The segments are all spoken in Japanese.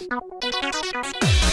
Música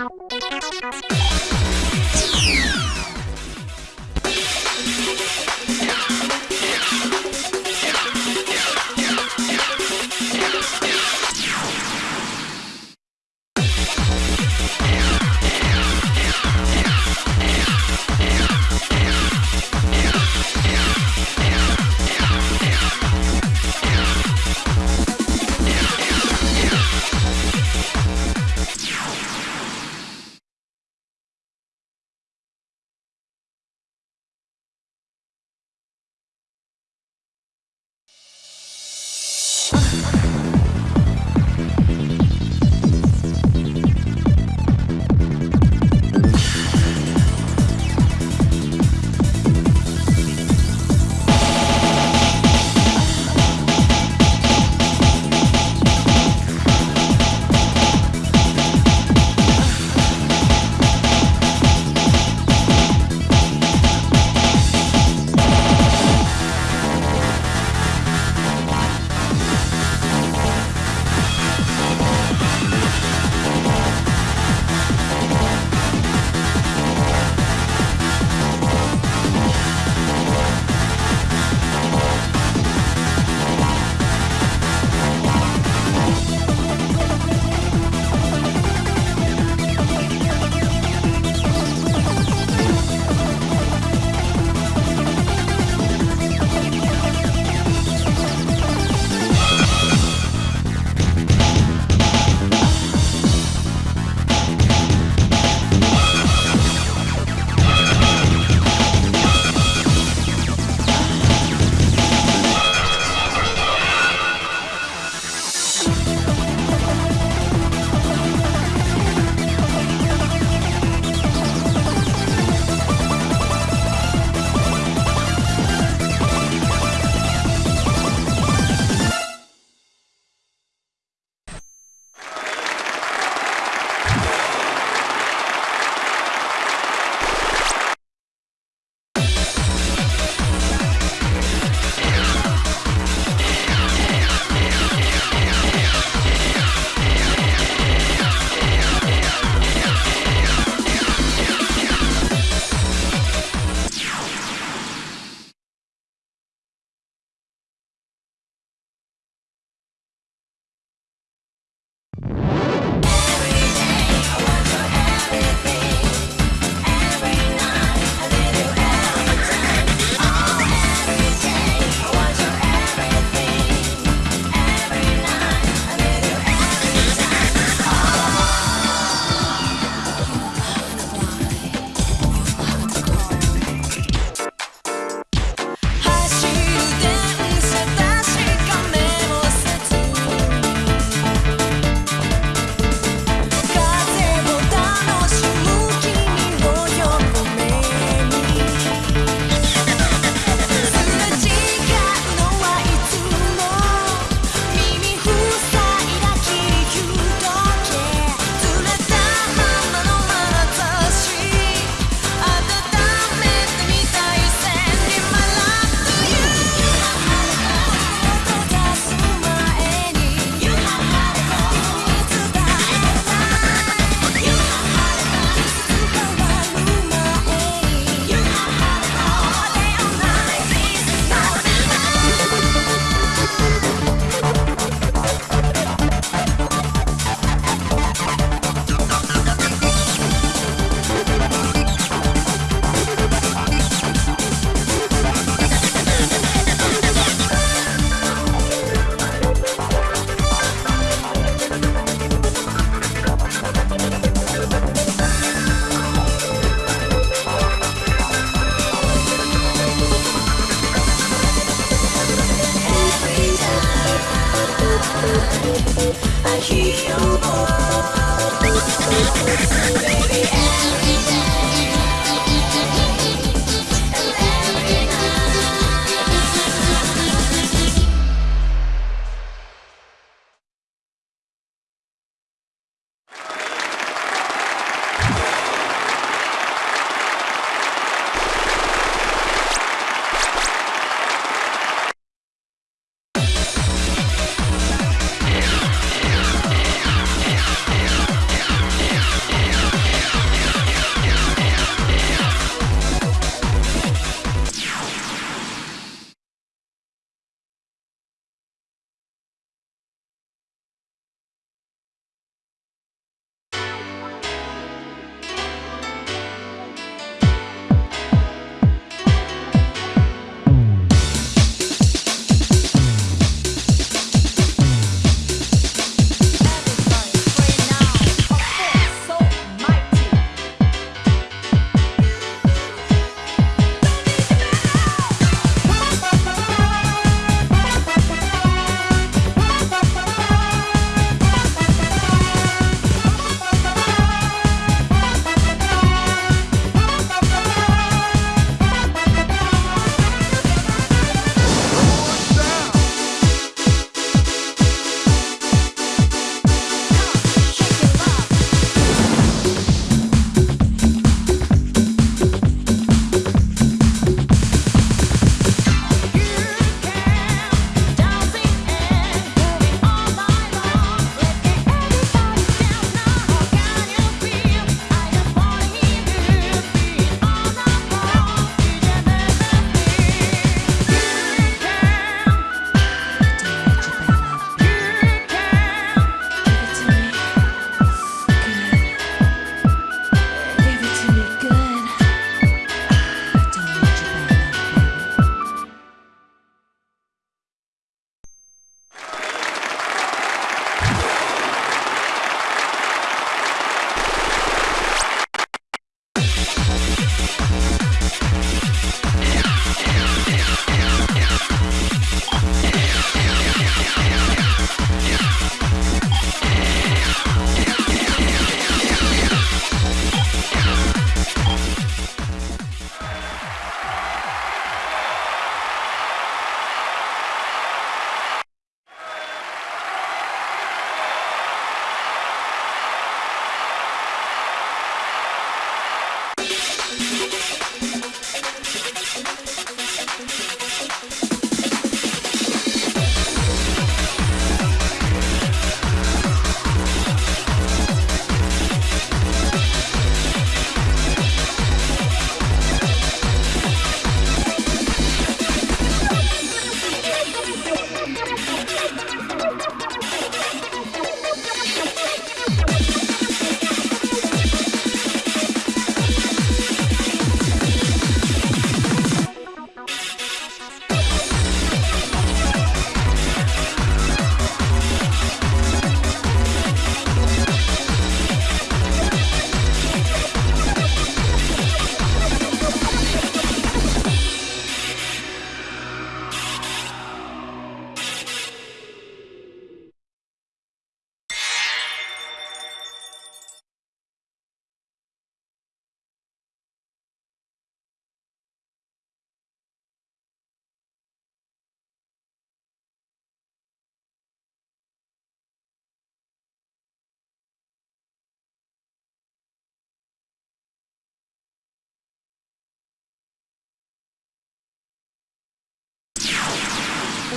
えっ?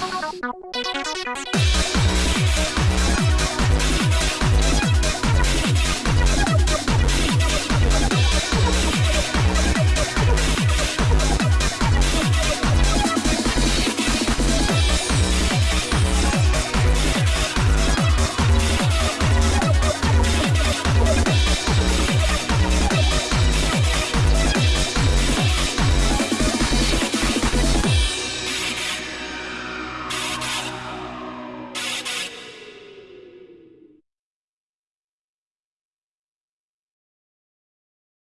「Thank you.